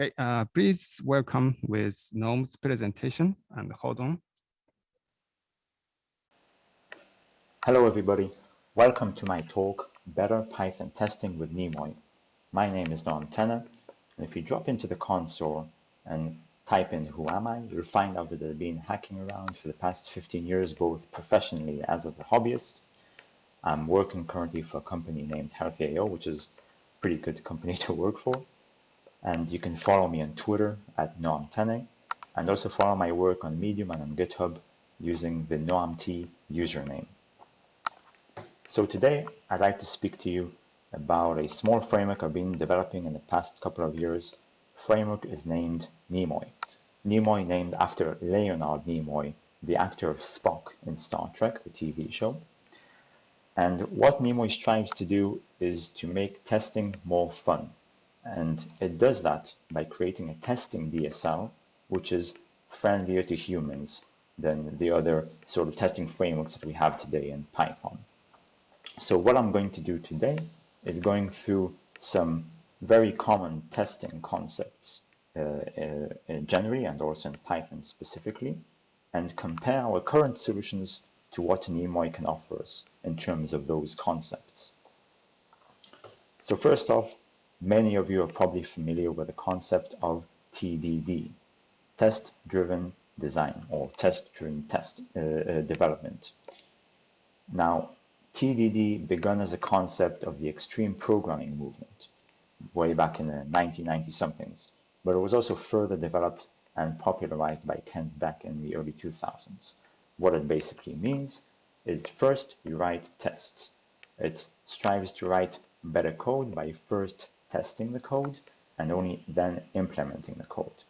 Okay, uh, please welcome with Noam's presentation and hold on. Hello, everybody. Welcome to my talk, Better Python Testing with Nimoy. My name is Noam Tenne, and if you drop into the console and type in who am I, you'll find out that I've been hacking around for the past 15 years, both professionally as a hobbyist. I'm working currently for a company named Healthy.io, which is a pretty good company to work for. And you can follow me on Twitter at Noam Tenne, and also follow my work on Medium and on GitHub using the NoamT username. So today, I'd like to speak to you about a small framework I've been developing in the past couple of years framework is named Nimoy. Nimoy named after Leonard Nimoy, the actor of Spock in Star Trek, the TV show. And what Nimoy strives to do is to make testing more fun. And it does that by creating a testing DSL, which is friendlier to humans than the other sort of testing frameworks that we have today in Python. So what I'm going to do today is going through some very common testing concepts uh, uh, generally and also in Python specifically, and compare our current solutions to what Nimoy can offer us in terms of those concepts. So first off, many of you are probably familiar with the concept of TDD, test-driven design or test-driven test, uh, uh, development. Now, TDD began as a concept of the extreme programming movement way back in the 1990 somethings, but it was also further developed and popularized by Kent Beck in the early 2000s. What it basically means is first you write tests. It strives to write better code by first testing the code and only then implementing the code.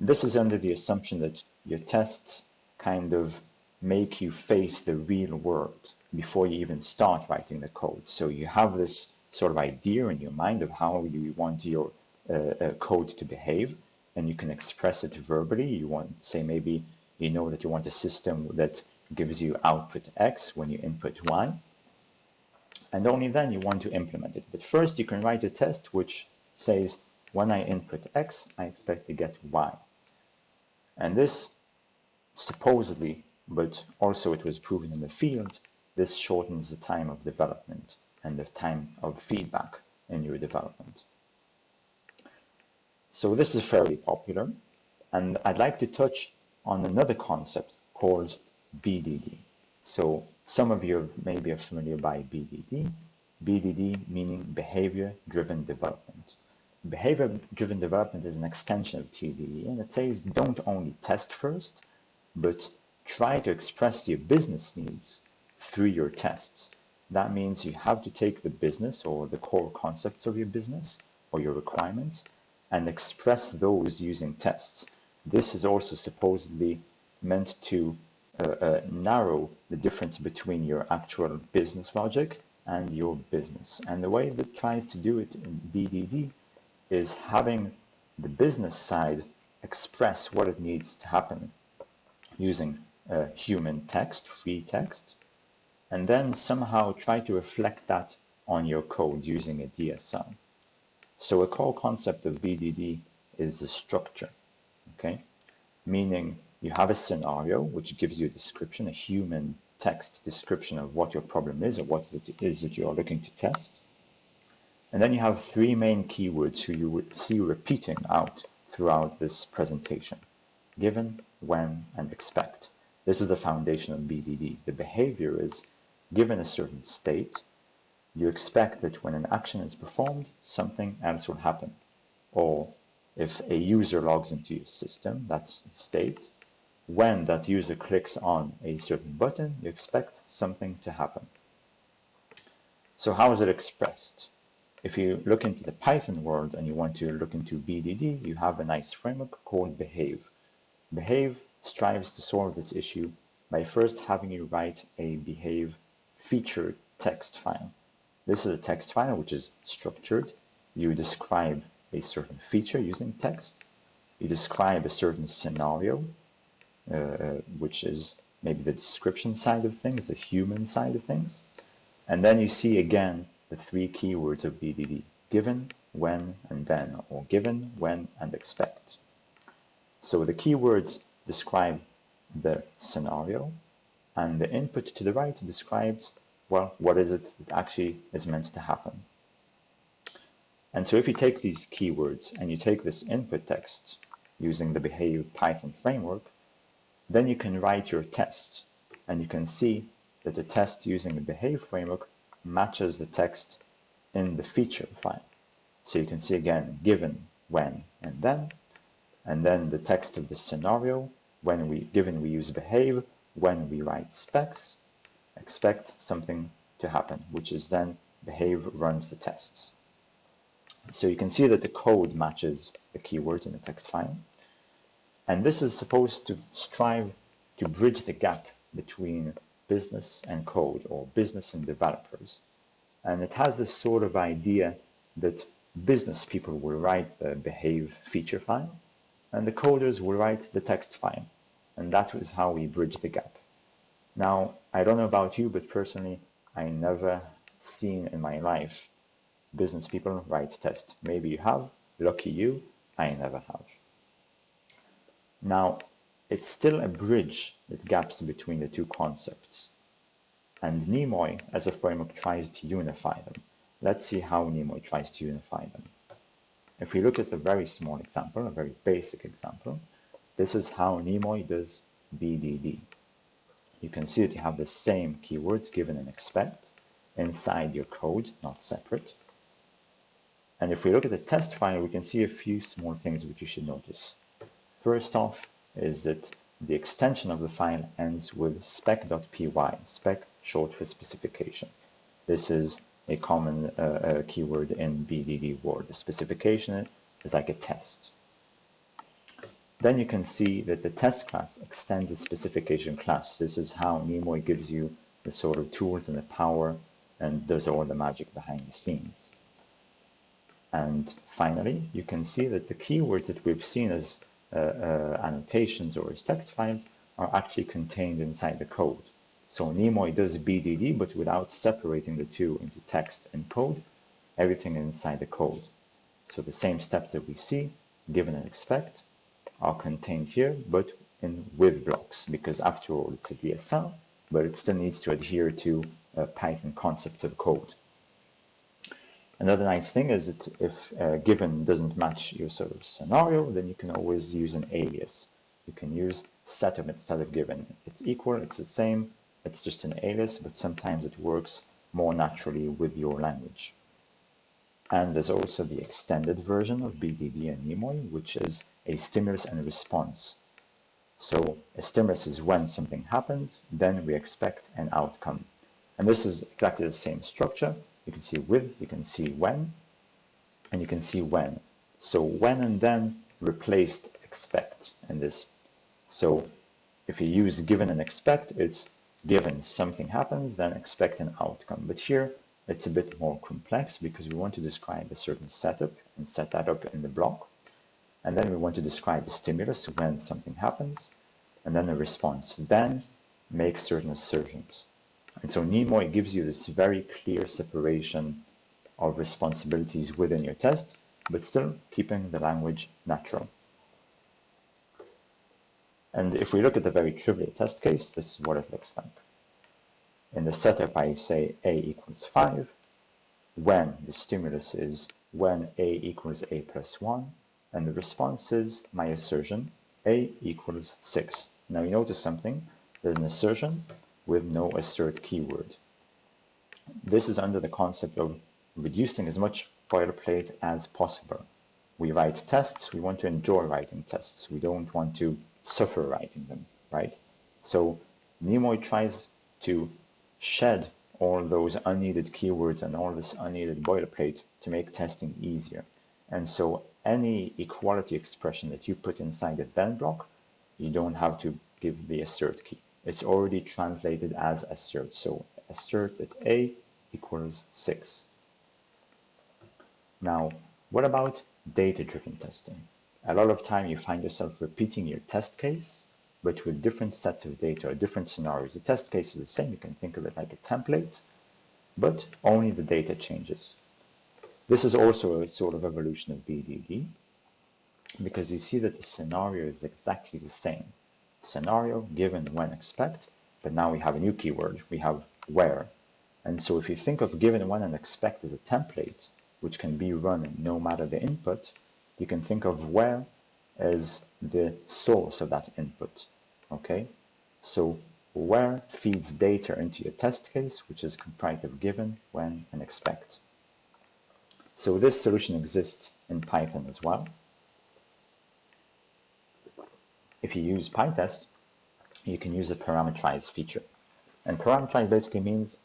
This is under the assumption that your tests kind of make you face the real world before you even start writing the code. So you have this sort of idea in your mind of how you want your uh, uh, code to behave, and you can express it verbally. You want, say, maybe you know that you want a system that gives you output X when you input Y, and only then you want to implement it. But first, you can write a test which says, when I input X, I expect to get Y. And this supposedly, but also it was proven in the field, this shortens the time of development and the time of feedback in your development. So this is fairly popular, and I'd like to touch on another concept called BDD. So some of you may be familiar by BDD. BDD meaning behavior-driven development. Behavior-driven development is an extension of TDD, and it says don't only test first, but try to express your business needs through your tests. That means you have to take the business or the core concepts of your business or your requirements and express those using tests. This is also supposedly meant to narrow the difference between your actual business logic and your business. And the way that tries to do it in BDD is having the business side express what it needs to happen using uh, human text, free text, and then somehow try to reflect that on your code using a DSL. So a core concept of BDD is the structure, okay? Meaning you have a scenario which gives you a description, a human text description of what your problem is or what it is that you are looking to test. And then you have three main keywords who you would see repeating out throughout this presentation. Given, when, and expect. This is the foundation of BDD. The behavior is Given a certain state, you expect that when an action is performed, something else will happen. Or if a user logs into your system, that's the state, when that user clicks on a certain button, you expect something to happen. So how is it expressed? If you look into the Python world and you want to look into BDD, you have a nice framework called Behave. Behave strives to solve this issue by first having you write a behave feature text file. This is a text file which is structured. You describe a certain feature using text. You describe a certain scenario, uh, which is maybe the description side of things, the human side of things. And then you see again the three keywords of BDD, given, when, and then, or given, when, and expect. So the keywords describe the scenario, and the input to the right describes, well, what is it that actually is meant to happen. And so if you take these keywords and you take this input text using the Behave Python framework, then you can write your test, and you can see that the test using the Behave framework matches the text in the feature file. So you can see again, given, when, and then, and then the text of the scenario, when we, given we use behave, when we write specs, expect something to happen, which is then behave runs the tests. So you can see that the code matches the keywords in the text file. And this is supposed to strive to bridge the gap between business and code or business and developers. And it has this sort of idea that business people will write the behave feature file and the coders will write the text file. And that is how we bridge the gap. Now, I don't know about you, but personally, I never seen in my life business people write test. Maybe you have, lucky you, I never have. Now, it's still a bridge that gaps between the two concepts. And Nimoy, as a framework, tries to unify them. Let's see how Nimoy tries to unify them. If we look at a very small example, a very basic example, this is how Nimoy does BDD. You can see that you have the same keywords given and expect inside your code, not separate. And if we look at the test file, we can see a few small things which you should notice. First off is that the extension of the file ends with spec.py, spec short for specification. This is a common uh, uh, keyword in BDD word. The specification is like a test. Then you can see that the test class extends the specification class. This is how Nimoy gives you the sort of tools and the power and does all the magic behind the scenes. And finally, you can see that the keywords that we've seen as annotations or text files are actually contained inside the code. So Nimoy does BDD, but without separating the two into text and code, everything inside the code. So the same steps that we see, given and expect, are contained here, but in with blocks, because after all, it's a DSL, but it still needs to adhere to uh, Python concepts of code. Another nice thing is that if uh, given doesn't match your sort of scenario, then you can always use an alias. You can use setup instead of given. It's equal, it's the same, it's just an alias, but sometimes it works more naturally with your language. And there's also the extended version of BDD and Nimoy, which is a stimulus and response. So a stimulus is when something happens, then we expect an outcome. And this is exactly the same structure. You can see with, you can see when, and you can see when. So when and then replaced expect in this. So if you use given and expect, it's given something happens, then expect an outcome. But here it's a bit more complex because we want to describe a certain setup and set that up in the block. And then we want to describe a stimulus when something happens, and then a response. Then make certain assertions. And so Nimoy gives you this very clear separation of responsibilities within your test, but still keeping the language natural. And if we look at the very trivial test case, this is what it looks like. In the setup, I say a equals 5, when the stimulus is when a equals a plus 1, and the response is my assertion, a equals 6. Now you notice something, there's an assertion with no assert keyword. This is under the concept of reducing as much boilerplate as possible. We write tests, we want to enjoy writing tests. We don't want to suffer writing them, right? So Nimoy tries to shed all those unneeded keywords and all this unneeded boilerplate to make testing easier. And so any equality expression that you put inside a then block, you don't have to give the assert key. It's already translated as assert. So assert that A equals 6. Now, what about data-driven testing? a lot of time you find yourself repeating your test case, but with different sets of data or different scenarios. The test case is the same. You can think of it like a template, but only the data changes. This is also a sort of evolution of BDD because you see that the scenario is exactly the same. Scenario given when expect, but now we have a new keyword. We have where. And so if you think of given when and expect as a template, which can be run no matter the input, you can think of where as the source of that input. Okay, so where feeds data into your test case, which is comprised of given, when, and expect. So this solution exists in Python as well. If you use PyTest, you can use a parameterize feature. And parameterize basically means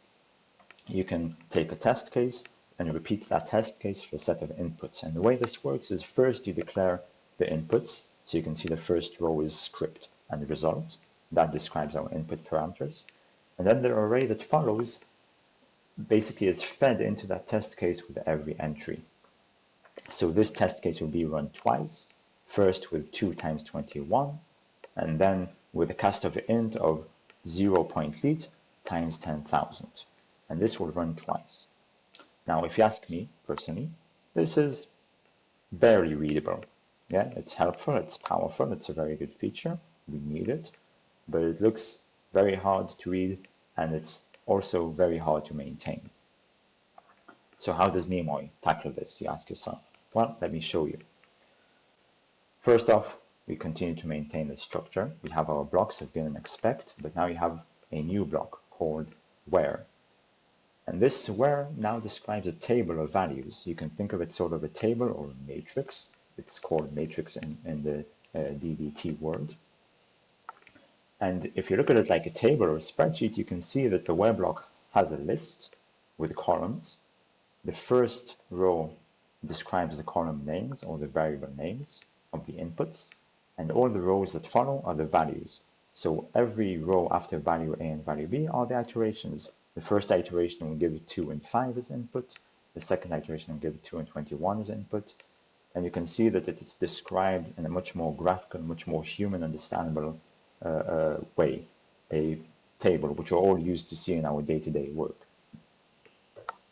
you can take a test case and repeat that test case for a set of inputs. And the way this works is first you declare the inputs. So you can see the first row is script and the result. That describes our input parameters. And then the array that follows basically is fed into that test case with every entry. So this test case will be run twice, first with 2 times 21, and then with a cast of int of 0 point lead times 10,000. And this will run twice. Now, if you ask me personally, this is barely readable. Yeah, it's helpful, it's powerful, it's a very good feature. We need it, but it looks very hard to read and it's also very hard to maintain. So how does Nimoy tackle this, you ask yourself? Well, let me show you. First off, we continue to maintain the structure. We have our blocks of given expect, but now you have a new block called where. And this where now describes a table of values. You can think of it sort of a table or a matrix. It's called matrix in, in the uh, DBT world. And if you look at it like a table or a spreadsheet, you can see that the where block has a list with columns. The first row describes the column names or the variable names of the inputs, and all the rows that follow are the values. So every row after value A and value B are the iterations. The first iteration will give 2 and 5 as input. The second iteration will give 2 and 21 as input. And you can see that it is described in a much more graphical, much more human understandable uh, uh, way, a table, which we're all used to see in our day-to-day -day work.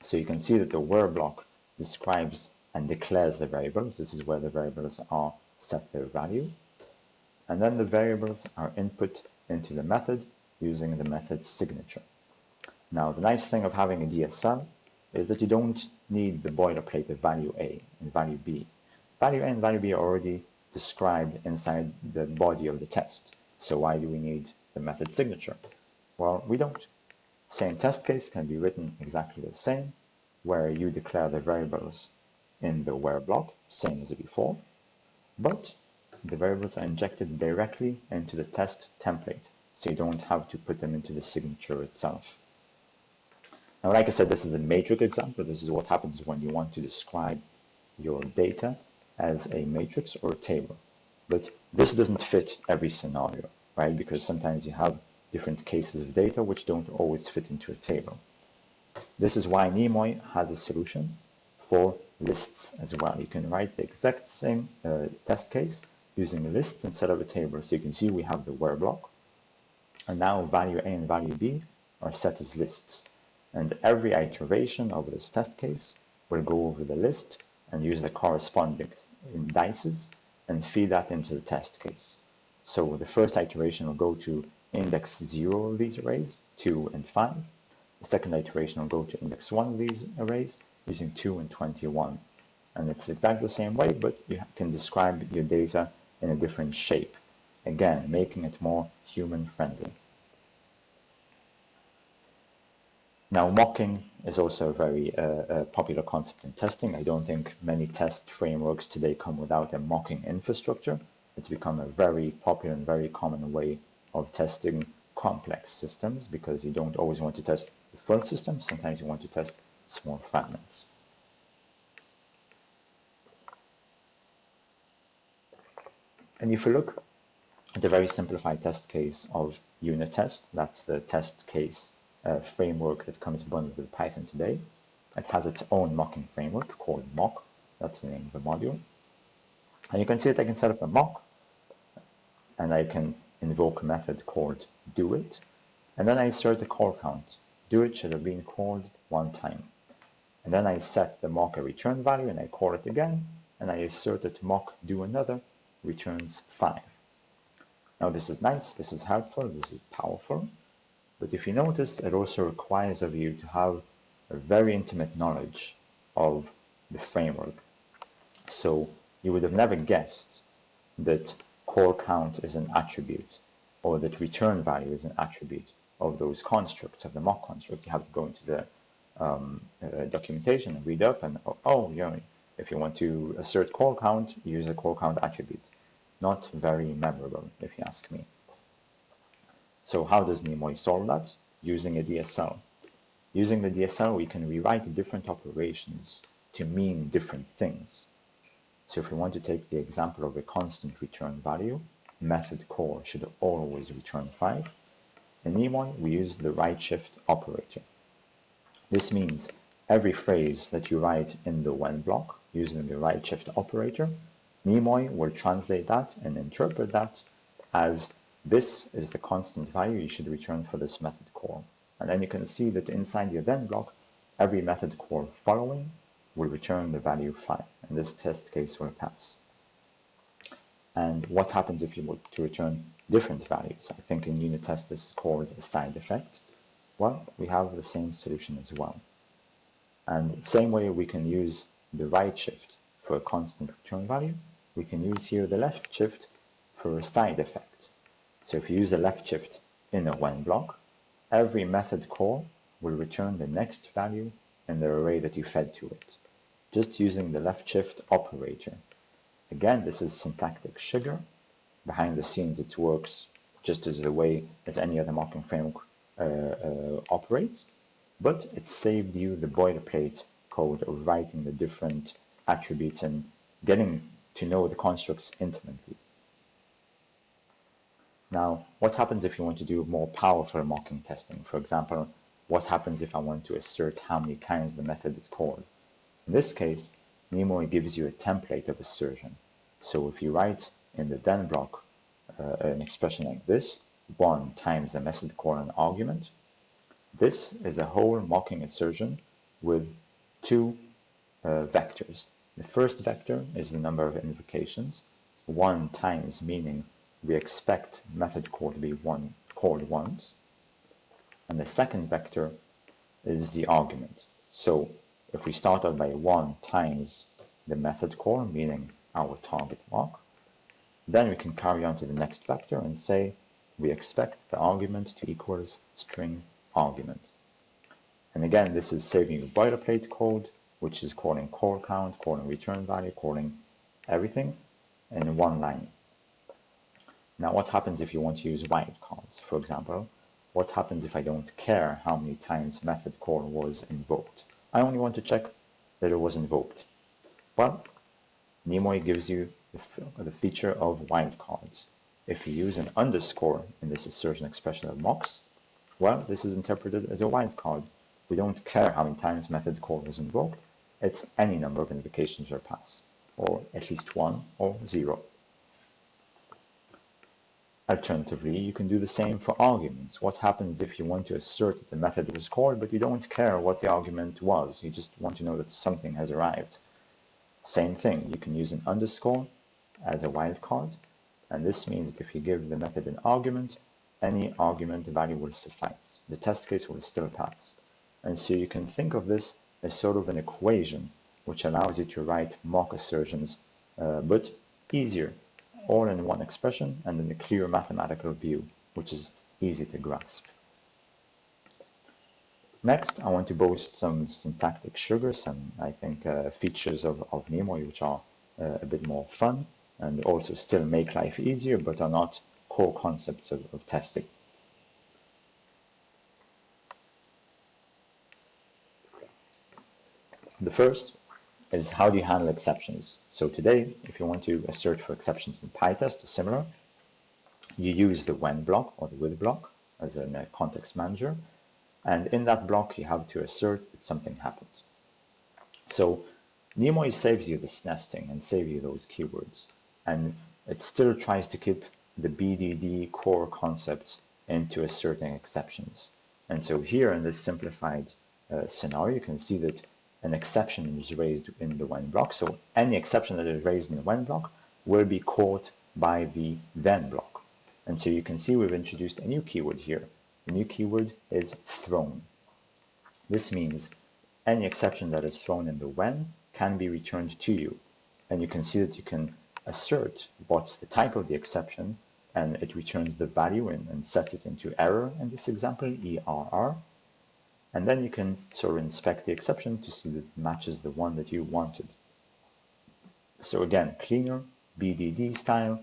So you can see that the where block describes and declares the variables. This is where the variables are set their value. And then the variables are input into the method using the method signature. Now, the nice thing of having a DSL is that you don't need the boilerplate of value A and value B. Value A and value B are already described inside the body of the test. So why do we need the method signature? Well, we don't. Same test case can be written exactly the same, where you declare the variables in the where block, same as before, but the variables are injected directly into the test template, so you don't have to put them into the signature itself. Now, like I said, this is a matrix example. This is what happens when you want to describe your data as a matrix or a table. But this doesn't fit every scenario, right? Because sometimes you have different cases of data which don't always fit into a table. This is why Nimoy has a solution for lists as well. You can write the exact same uh, test case using lists instead of a table. So you can see we have the where block. And now value A and value B are set as lists. And every iteration of this test case will go over the list and use the corresponding indices and feed that into the test case. So the first iteration will go to index 0 of these arrays, 2 and 5. The second iteration will go to index 1 of these arrays using 2 and 21. And it's exactly the same way, but you can describe your data in a different shape. Again, making it more human friendly. Now, mocking is also a very uh, uh, popular concept in testing. I don't think many test frameworks today come without a mocking infrastructure. It's become a very popular and very common way of testing complex systems because you don't always want to test the full system. Sometimes you want to test small fragments. And if you look at the very simplified test case of unit test, that's the test case uh, framework that comes bundled with Python today. It has its own mocking framework called mock. That's the name of the module. And you can see that I can set up a mock and I can invoke a method called doit. And then I insert the call count. Doit should have been called one time. And then I set the mock a return value and I call it again, and I assert that mock do another returns 5. Now this is nice, this is helpful, this is powerful, but if you notice, it also requires of you to have a very intimate knowledge of the framework. So you would have never guessed that call count is an attribute or that return value is an attribute of those constructs, of the mock construct. You have to go into the um, uh, documentation and read up and, oh, oh, you know, if you want to assert call count, use a call count attribute. Not very memorable, if you ask me. So how does Nimoy solve that? Using a DSL. Using the DSL, we can rewrite different operations to mean different things. So if we want to take the example of a constant return value, method call should always return 5. In Nimoy, we use the right shift operator. This means every phrase that you write in the when block using the right shift operator, Nimoy will translate that and interpret that as this is the constant value you should return for this method call. And then you can see that inside the then block, every method call following will return the value 5, and this test case will pass. And what happens if you were to return different values? I think in unit test this is called a side effect. Well, we have the same solution as well. And same way we can use the right shift for a constant return value, we can use here the left shift for a side effect. So if you use the left shift in a when block, every method call will return the next value in the array that you fed to it, just using the left shift operator. Again, this is syntactic sugar. Behind the scenes, it works just as the way as any other mocking framework uh, uh, operates, but it saved you the boilerplate code of writing the different attributes and getting to know the constructs intimately. Now, what happens if you want to do more powerful mocking testing? For example, what happens if I want to assert how many times the method is called? In this case, Nimoy gives you a template of assertion. So if you write in the then block uh, an expression like this, 1 times the method call an argument, this is a whole mocking assertion with two uh, vectors. The first vector is the number of invocations, 1 times meaning we expect method call to be one called once, and the second vector is the argument. So if we start out by 1 times the method call, meaning our target mock, then we can carry on to the next vector and say we expect the argument to equals string argument. And again, this is saving you boilerplate code, which is calling call count, calling return value, calling everything in one line. Now, what happens if you want to use wildcards? For example, what happens if I don't care how many times method call was invoked? I only want to check that it was invoked. Well, Nimoy gives you the, the feature of wildcards. If you use an underscore in this assertion expression of mocks, well, this is interpreted as a wildcard. We don't care how many times method call was invoked. It's any number of invocations or pass, or at least one or zero. Alternatively, you can do the same for arguments. What happens if you want to assert that the method was called, but you don't care what the argument was? You just want to know that something has arrived. Same thing, you can use an underscore as a wildcard, and this means that if you give the method an argument, any argument value will suffice. The test case will still pass. And so you can think of this as sort of an equation which allows you to write mock assertions, uh, but easier all in one expression and in a clear mathematical view, which is easy to grasp. Next, I want to boast some syntactic sugars and I think, uh, features of, of which are uh, a bit more fun and also still make life easier, but are not core concepts of, of testing. The first is how do you handle exceptions? So today, if you want to assert for exceptions in PyTest or similar, you use the when block or the with block as a uh, context manager. And in that block, you have to assert that something happened. So Nimoy saves you this nesting and save you those keywords. And it still tries to keep the BDD core concepts into asserting exceptions. And so here in this simplified uh, scenario, you can see that an exception is raised in the when block. So any exception that is raised in the when block will be caught by the then block. And so you can see we've introduced a new keyword here. The new keyword is thrown. This means any exception that is thrown in the when can be returned to you. And you can see that you can assert what's the type of the exception and it returns the value and, and sets it into error in this example, ERR. And then you can sort of inspect the exception to see that it matches the one that you wanted. So again, cleaner, BDD style,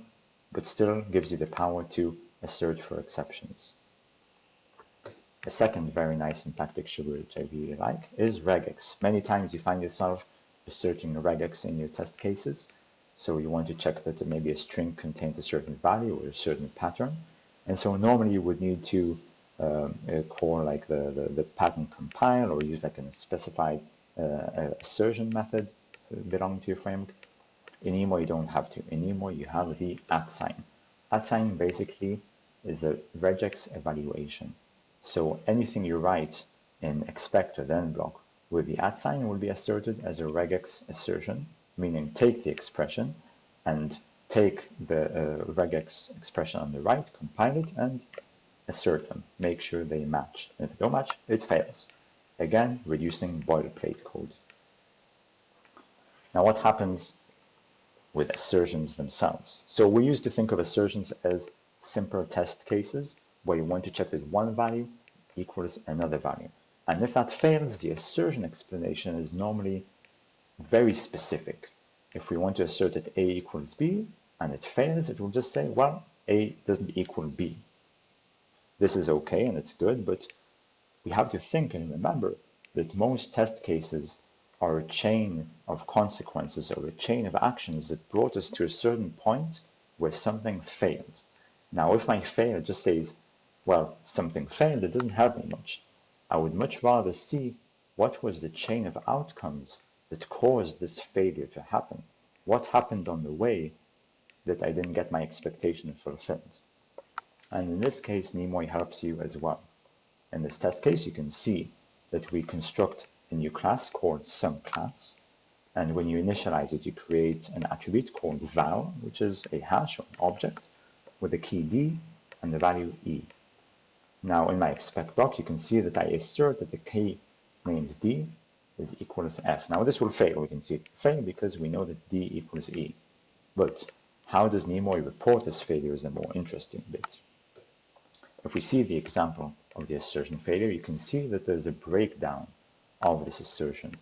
but still gives you the power to assert for exceptions. A second very nice syntactic sugar which I really like is regex. Many times you find yourself asserting regex in your test cases. So you want to check that maybe a string contains a certain value or a certain pattern. And so normally you would need to um, call like the, the, the, pattern compile or use like a specified uh, assertion method belonging to your framework. Nimoy, you don't have to. Nimoy, you have the at sign. At sign basically is a regex evaluation. So anything you write in expect or then block with the at sign will be asserted as a regex assertion, meaning take the expression and take the uh, regex expression on the right, compile it, and assert them. Make sure they match. If they don't match, it fails. Again, reducing boilerplate code. Now what happens with assertions themselves? So we used to think of assertions as simple test cases where you want to check that one value equals another value. And if that fails, the assertion explanation is normally very specific. If we want to assert that A equals B and it fails, it will just say, well, A doesn't equal B. This is okay and it's good, but we have to think and remember that most test cases are a chain of consequences or a chain of actions that brought us to a certain point where something failed. Now, if my fail just says well, something failed, it doesn't help me much. I would much rather see what was the chain of outcomes that caused this failure to happen. What happened on the way that I didn't get my expectation fulfilled? And in this case, Nimoy helps you as well. In this test case, you can see that we construct a new class called SumClass. And when you initialize it, you create an attribute called val, which is a hash or an object with a key d and the value e. Now in my expect block, you can see that I assert that the key named D is equals F. Now this will fail. We can see it fail because we know that D equals E. But how does Nimoy report this failure is the more interesting bit. If we see the example of the assertion failure, you can see that there's a breakdown of this assertion.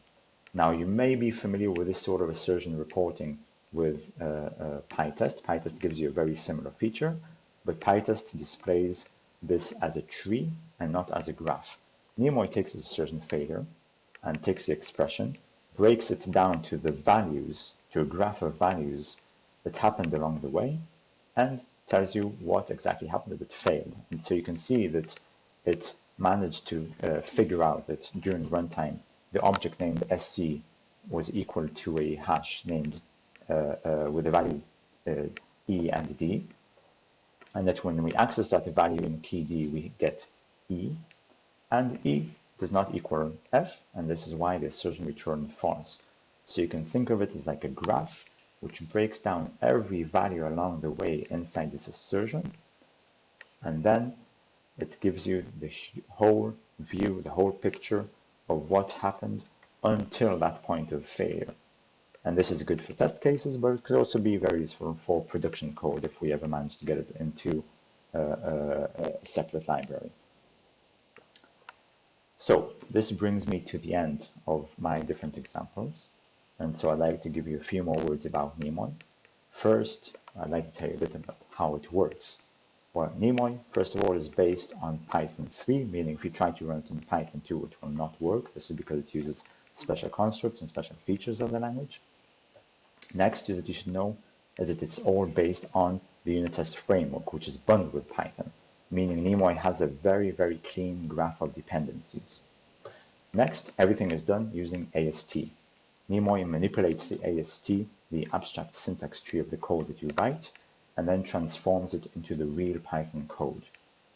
Now you may be familiar with this sort of assertion reporting with uh, uh, PyTest. PyTest gives you a very similar feature, but PyTest displays this as a tree and not as a graph. Nimoy takes a certain failure and takes the expression, breaks it down to the values, to a graph of values that happened along the way, and tells you what exactly happened that it failed. And so you can see that it managed to uh, figure out that during runtime, the object named sc was equal to a hash named uh, uh, with the value uh, e and d, and that when we access that value in key D, we get E, and E does not equal F, and this is why the assertion returned false. So you can think of it as like a graph, which breaks down every value along the way inside this assertion, and then it gives you the whole view, the whole picture of what happened until that point of failure. And this is good for test cases, but it could also be very useful for production code if we ever manage to get it into a, a, a separate library. So this brings me to the end of my different examples. And so I'd like to give you a few more words about Nimoy. First, I'd like to tell you a bit about how it works. Well, Nimoy, first of all, is based on Python 3, meaning if you try to run it in Python 2, it will not work. This is because it uses special constructs and special features of the language. Next that you should know is that it's all based on the unit test framework, which is bundled with Python, meaning Nimoy has a very, very clean graph of dependencies. Next, everything is done using AST. Nimoy manipulates the AST, the abstract syntax tree of the code that you write, and then transforms it into the real Python code.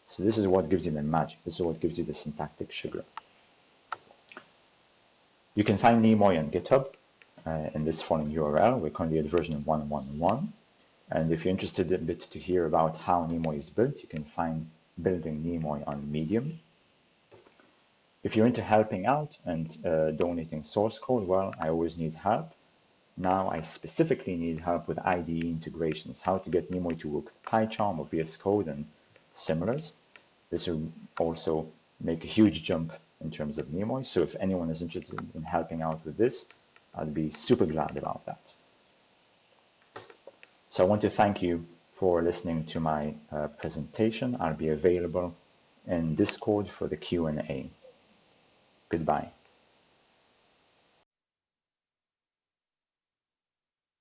So this is what gives you the magic. This is what gives you the syntactic sugar. You can find Nimoy on GitHub uh, in this following URL. We're currently at version 111. And if you're interested a bit to hear about how Nimoy is built, you can find Building Nimoy on Medium. If you're into helping out and uh, donating source code, well, I always need help. Now I specifically need help with IDE integrations, how to get Nimoy to work with PyCharm or VS Code and similars. This will also make a huge jump in terms of Nimoy. So if anyone is interested in helping out with this, I'd be super glad about that. So I want to thank you for listening to my uh, presentation. I'll be available in Discord for the Q&A. Goodbye.